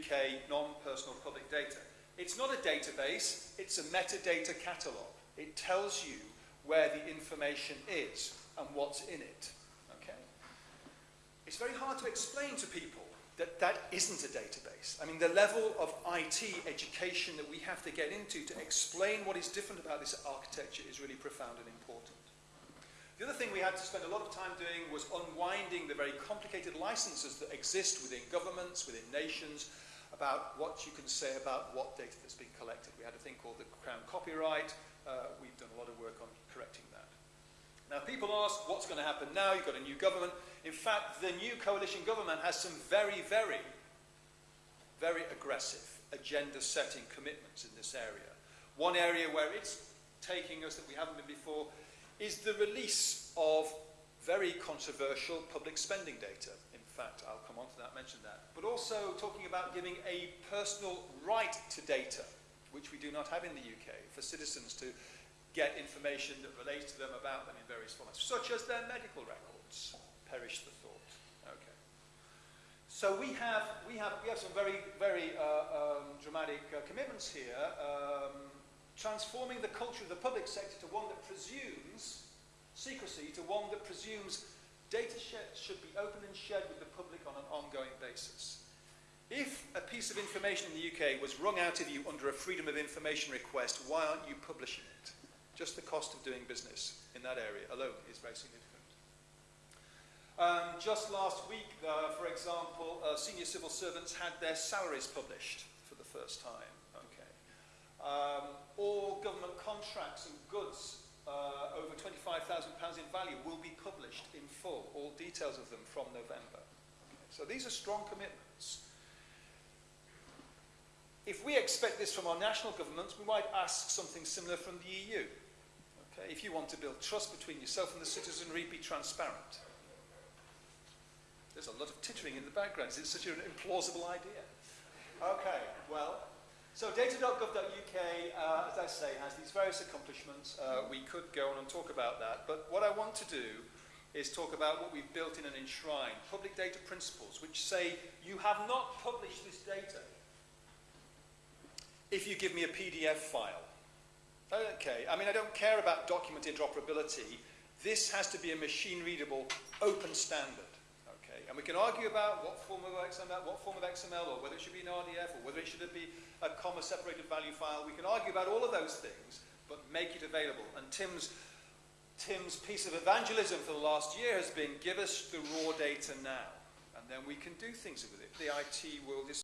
UK non-personal public data. It's not a database, it's a metadata catalogue. It tells you where the information is and what's in it. Okay? It's very hard to explain to people that that isn't a database. I mean, the level of IT education that we have to get into to explain what is different about this architecture is really profound and important. The other thing we had to spend a lot of time doing was unwinding the very complicated licenses that exist within governments, within nations, about what you can say about what data that's been collected. We had a thing called the Crown Copyright. Uh, we've done a lot of work on correcting that. Now, people ask, what's going to happen now? You've got a new government. In fact, the new coalition government has some very, very, very aggressive agenda-setting commitments in this area. One area where it's taking us that we haven't been before is the release of very controversial public spending data. Fact, I'll come on to that, mention that. But also talking about giving a personal right to data, which we do not have in the UK, for citizens to get information that relates to them about them in various formats, such as their medical records perish the thought. Okay. So we have, we have, we have some very, very uh, um, dramatic uh, commitments here, um, transforming the culture of the public sector to one that presumes secrecy, to one that presumes data should be open and shared with the public on an ongoing basis. If a piece of information in the UK was wrung out of you under a Freedom of Information request, why aren't you publishing it? Just the cost of doing business in that area alone is very significant. Um, just last week, uh, for example, uh, senior civil servants had their salaries published for the first time. Okay. Um, all government contracts and goods uh, over £25,000 in value will be published in full, all details of them from November. So these are strong commitments. If we expect this from our national governments, we might ask something similar from the EU. Okay. If you want to build trust between yourself and the citizenry, be transparent. There's a lot of tittering in the background. It's such an implausible idea. Okay, well, so data.gov.uk, uh, as I say, has these various accomplishments. Uh, we could go on and talk about that, but what I want to do is talk about what we've built in and enshrined, public data principles, which say you have not published this data if you give me a PDF file. Okay, I mean, I don't care about document interoperability. This has to be a machine-readable, open standard. And we can argue about what form of XML, what form of XML, or whether it should be an RDF, or whether it should be a comma-separated value file. We can argue about all of those things, but make it available. And Tim's, Tim's piece of evangelism for the last year has been, give us the raw data now, and then we can do things with it. The IT world is